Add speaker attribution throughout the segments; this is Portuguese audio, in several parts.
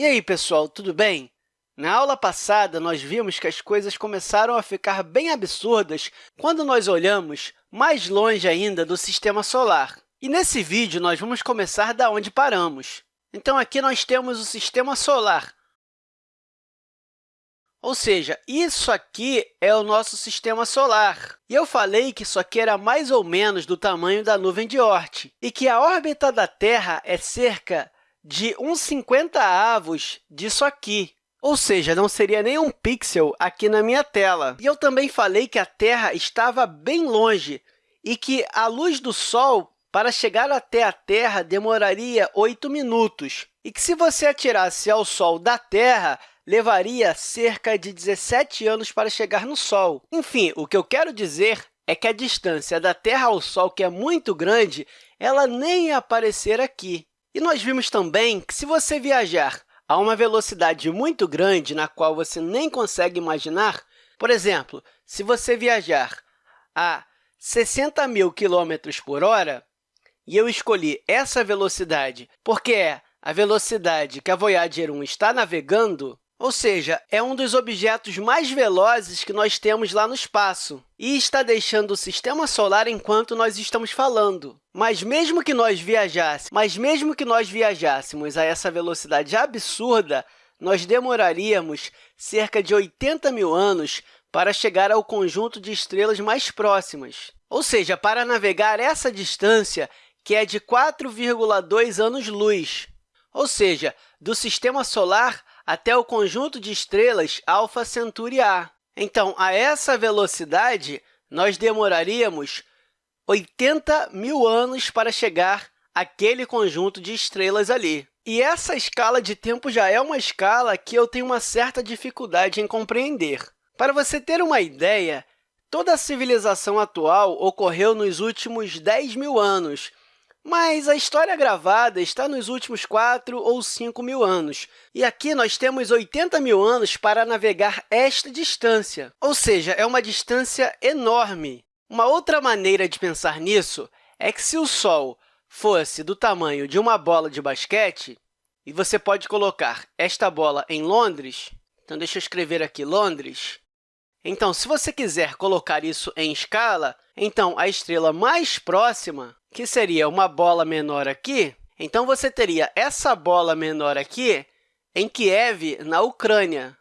Speaker 1: E aí, pessoal, tudo bem? Na aula passada, nós vimos que as coisas começaram a ficar bem absurdas quando nós olhamos mais longe ainda do Sistema Solar. E nesse vídeo, nós vamos começar da onde paramos. Então, aqui nós temos o Sistema Solar, ou seja, isso aqui é o nosso Sistema Solar. E eu falei que isso aqui era mais ou menos do tamanho da nuvem de Oort e que a órbita da Terra é cerca de uns 50 avos disso aqui. Ou seja, não seria nem um pixel aqui na minha tela. E eu também falei que a Terra estava bem longe e que a luz do Sol, para chegar até a Terra, demoraria 8 minutos. E que, se você atirasse ao Sol da Terra, levaria cerca de 17 anos para chegar no Sol. Enfim, o que eu quero dizer é que a distância da Terra ao Sol, que é muito grande, ela nem ia aparecer aqui. E nós vimos também que, se você viajar a uma velocidade muito grande, na qual você nem consegue imaginar, por exemplo, se você viajar a 60 mil quilômetros por hora, e eu escolhi essa velocidade porque é a velocidade que a Voyager 1 está navegando, ou seja, é um dos objetos mais velozes que nós temos lá no espaço e está deixando o Sistema Solar enquanto nós estamos falando. Mas mesmo que nós viajássemos, mas mesmo que nós viajássemos a essa velocidade absurda, nós demoraríamos cerca de 80 mil anos para chegar ao conjunto de estrelas mais próximas. Ou seja, para navegar essa distância, que é de 4,2 anos-luz. Ou seja, do Sistema Solar até o conjunto de estrelas Alpha Centauri A. Então, a essa velocidade, nós demoraríamos 80 mil anos para chegar àquele conjunto de estrelas ali. E essa escala de tempo já é uma escala que eu tenho uma certa dificuldade em compreender. Para você ter uma ideia, toda a civilização atual ocorreu nos últimos 10 mil anos, mas a história gravada está nos últimos 4 ou 5 mil anos, e aqui nós temos 80 mil anos para navegar esta distância, ou seja, é uma distância enorme. Uma outra maneira de pensar nisso é que, se o Sol fosse do tamanho de uma bola de basquete, e você pode colocar esta bola em Londres, então, deixa eu escrever aqui Londres. Então, se você quiser colocar isso em escala, então a estrela mais próxima que seria uma bola menor aqui, então você teria essa bola menor aqui em Kiev, na Ucrânia.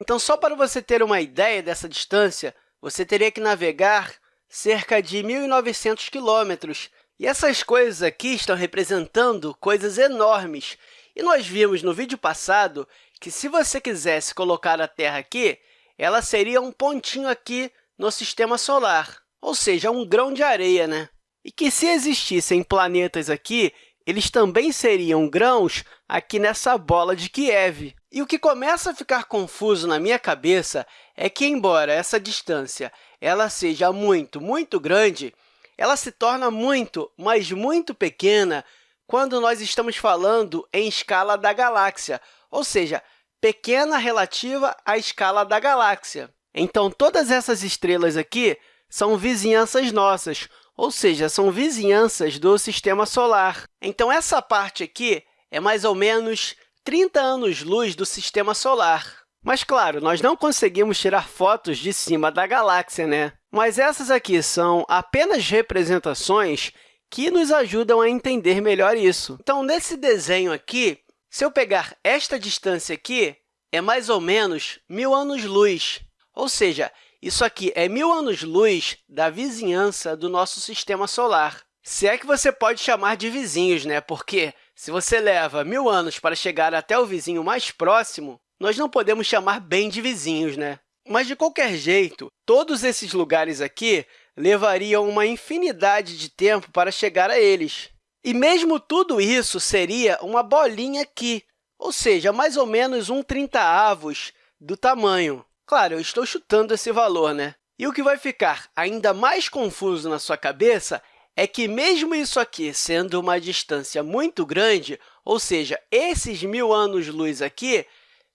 Speaker 1: Então, só para você ter uma ideia dessa distância, você teria que navegar cerca de 1.900 quilômetros. E essas coisas aqui estão representando coisas enormes. E nós vimos no vídeo passado que, se você quisesse colocar a Terra aqui, ela seria um pontinho aqui no Sistema Solar, ou seja, um grão de areia. Né? E que, se existissem planetas aqui, eles também seriam grãos aqui nessa bola de Kiev. E o que começa a ficar confuso na minha cabeça é que, embora essa distância ela seja muito, muito grande, ela se torna muito, mas muito pequena quando nós estamos falando em escala da galáxia, ou seja, pequena relativa à escala da galáxia. Então, todas essas estrelas aqui são vizinhanças nossas, ou seja, são vizinhanças do Sistema Solar. Então, essa parte aqui é mais ou menos 30 anos-luz do Sistema Solar. Mas, claro, nós não conseguimos tirar fotos de cima da galáxia, né? Mas essas aqui são apenas representações que nos ajudam a entender melhor isso. Então, nesse desenho aqui, se eu pegar esta distância aqui, é mais ou menos mil anos-luz. Ou seja, isso aqui é mil anos-luz da vizinhança do nosso Sistema Solar. Se é que você pode chamar de vizinhos, né? porque se você leva mil anos para chegar até o vizinho mais próximo, nós não podemos chamar bem de vizinhos. Né? Mas, de qualquer jeito, todos esses lugares aqui levariam uma infinidade de tempo para chegar a eles. E mesmo tudo isso seria uma bolinha aqui, ou seja, mais ou menos um 30 avos do tamanho. Claro, eu estou chutando esse valor, né? E o que vai ficar ainda mais confuso na sua cabeça é que, mesmo isso aqui sendo uma distância muito grande, ou seja, esses mil anos-luz aqui,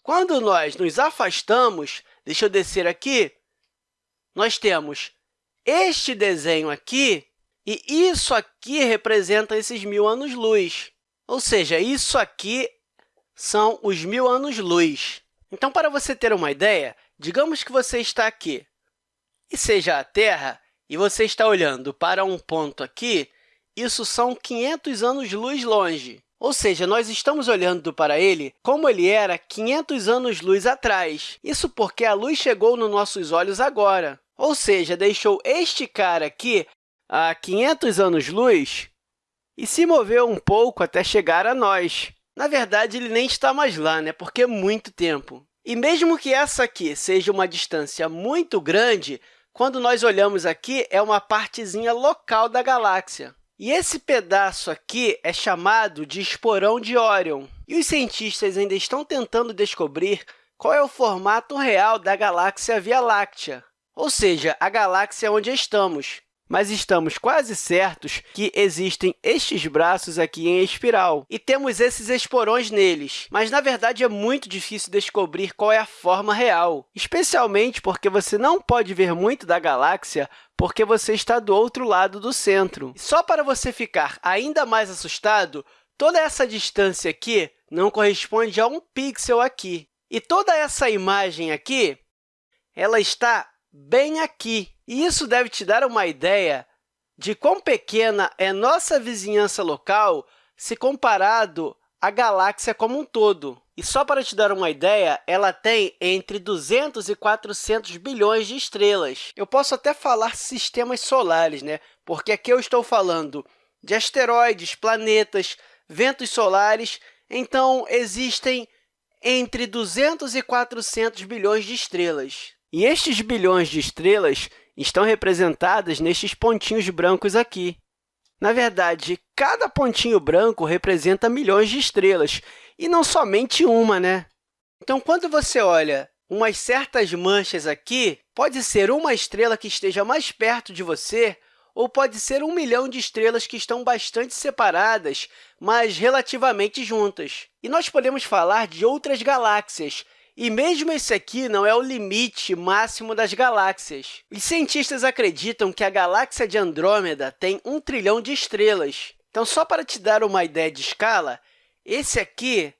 Speaker 1: quando nós nos afastamos, deixa eu descer aqui, nós temos este desenho aqui, e isso aqui representa esses mil anos-luz. Ou seja, isso aqui são os mil anos-luz. Então, para você ter uma ideia, digamos que você está aqui e seja a Terra, e você está olhando para um ponto aqui, isso são 500 anos-luz longe. Ou seja, nós estamos olhando para ele como ele era 500 anos-luz atrás. Isso porque a luz chegou nos nossos olhos agora. Ou seja, deixou este cara aqui a 500 anos-luz e se moveu um pouco até chegar a nós. Na verdade, ele nem está mais lá, né? porque é muito tempo. E mesmo que essa aqui seja uma distância muito grande, quando nós olhamos aqui, é uma partezinha local da galáxia. E esse pedaço aqui é chamado de esporão de Órion. E os cientistas ainda estão tentando descobrir qual é o formato real da galáxia Via Láctea, ou seja, a galáxia onde estamos mas estamos quase certos que existem estes braços aqui em espiral, e temos esses esporões neles. Mas, na verdade, é muito difícil descobrir qual é a forma real, especialmente porque você não pode ver muito da galáxia porque você está do outro lado do centro. Só para você ficar ainda mais assustado, toda essa distância aqui não corresponde a um pixel aqui. E toda essa imagem aqui ela está bem aqui. E isso deve te dar uma ideia de quão pequena é nossa vizinhança local se comparado à galáxia como um todo. E só para te dar uma ideia, ela tem entre 200 e 400 bilhões de estrelas. Eu posso até falar sistemas solares, né? porque aqui eu estou falando de asteroides, planetas, ventos solares, então existem entre 200 e 400 bilhões de estrelas. E estes bilhões de estrelas estão representadas nestes pontinhos brancos aqui. Na verdade, cada pontinho branco representa milhões de estrelas, e não somente uma, né? Então, quando você olha umas certas manchas aqui, pode ser uma estrela que esteja mais perto de você, ou pode ser um milhão de estrelas que estão bastante separadas, mas relativamente juntas. E nós podemos falar de outras galáxias, e mesmo esse aqui não é o limite máximo das galáxias. Os cientistas acreditam que a galáxia de Andrômeda tem um trilhão de estrelas. Então, só para te dar uma ideia de escala, esse aqui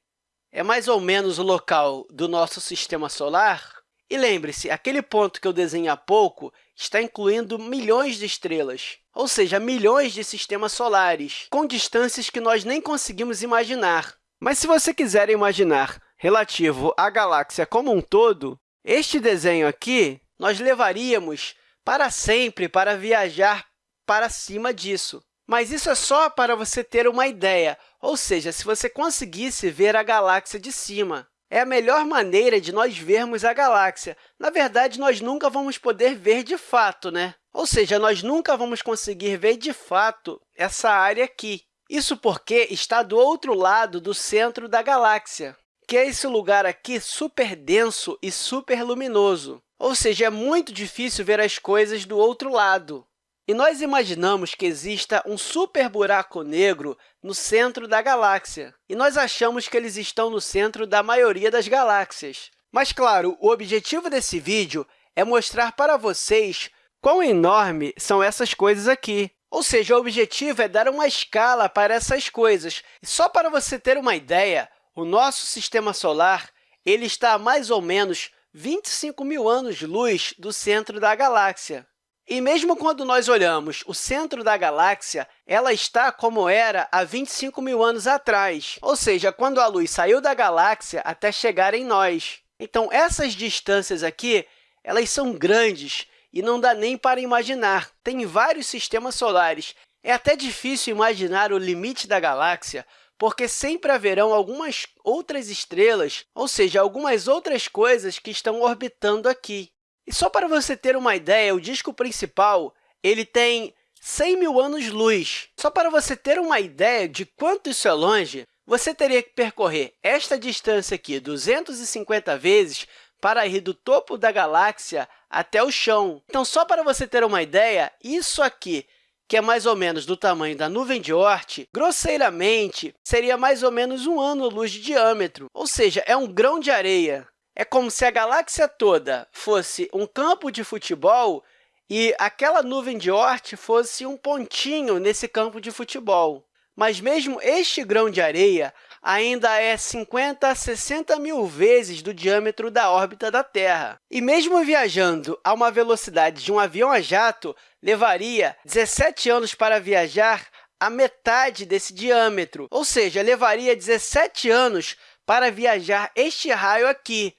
Speaker 1: é mais ou menos o local do nosso sistema solar. E lembre-se, aquele ponto que eu desenhei há pouco está incluindo milhões de estrelas, ou seja, milhões de sistemas solares, com distâncias que nós nem conseguimos imaginar. Mas se você quiser imaginar relativo à galáxia como um todo, este desenho aqui nós levaríamos para sempre para viajar para cima disso. Mas isso é só para você ter uma ideia, ou seja, se você conseguisse ver a galáxia de cima. É a melhor maneira de nós vermos a galáxia. Na verdade, nós nunca vamos poder ver de fato, né? Ou seja, nós nunca vamos conseguir ver de fato essa área aqui. Isso porque está do outro lado do centro da galáxia que é esse lugar aqui super denso e super luminoso. Ou seja, é muito difícil ver as coisas do outro lado. E nós imaginamos que exista um super buraco negro no centro da galáxia, e nós achamos que eles estão no centro da maioria das galáxias. Mas, claro, o objetivo desse vídeo é mostrar para vocês quão enorme são essas coisas aqui. Ou seja, o objetivo é dar uma escala para essas coisas. E só para você ter uma ideia, o nosso sistema solar ele está a mais ou menos 25 mil anos-luz do centro da galáxia. E mesmo quando nós olhamos o centro da galáxia, ela está como era há 25 mil anos atrás, ou seja, quando a luz saiu da galáxia até chegar em nós. Então, essas distâncias aqui elas são grandes e não dá nem para imaginar. Tem vários sistemas solares. É até difícil imaginar o limite da galáxia, porque sempre haverão algumas outras estrelas, ou seja, algumas outras coisas que estão orbitando aqui. E só para você ter uma ideia, o disco principal ele tem 100 mil anos-luz. Só para você ter uma ideia de quanto isso é longe, você teria que percorrer esta distância aqui 250 vezes para ir do topo da galáxia até o chão. Então, só para você ter uma ideia, isso aqui que é mais ou menos do tamanho da nuvem de Oort, grosseiramente, seria mais ou menos um ano-luz de diâmetro, ou seja, é um grão de areia. É como se a galáxia toda fosse um campo de futebol e aquela nuvem de Oort fosse um pontinho nesse campo de futebol. Mas mesmo este grão de areia ainda é 50 a 60 mil vezes do diâmetro da órbita da Terra. E mesmo viajando a uma velocidade de um avião a jato, levaria 17 anos para viajar a metade desse diâmetro, ou seja, levaria 17 anos para viajar este raio aqui,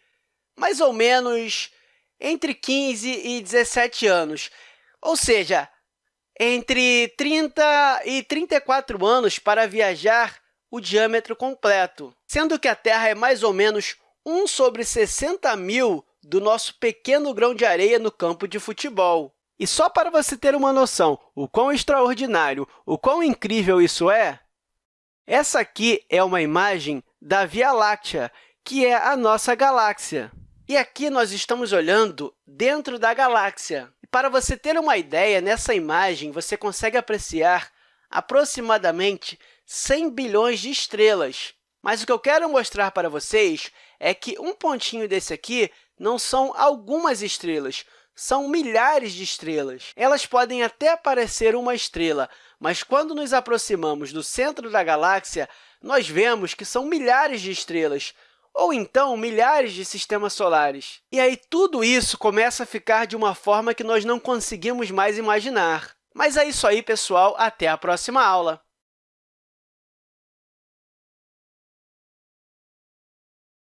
Speaker 1: mais ou menos entre 15 e 17 anos, ou seja, entre 30 e 34 anos para viajar o diâmetro completo, sendo que a Terra é mais ou menos 1 sobre 60 mil do nosso pequeno grão de areia no campo de futebol. E só para você ter uma noção o quão extraordinário, o quão incrível isso é, essa aqui é uma imagem da Via Láctea, que é a nossa galáxia. E aqui nós estamos olhando dentro da galáxia. E para você ter uma ideia, nessa imagem você consegue apreciar aproximadamente 100 bilhões de estrelas. Mas o que eu quero mostrar para vocês é que um pontinho desse aqui não são algumas estrelas, são milhares de estrelas. Elas podem até parecer uma estrela, mas quando nos aproximamos do centro da galáxia, nós vemos que são milhares de estrelas, ou então milhares de sistemas solares. E aí tudo isso começa a ficar de uma forma que nós não conseguimos mais imaginar. Mas é isso aí, pessoal. Até a próxima aula!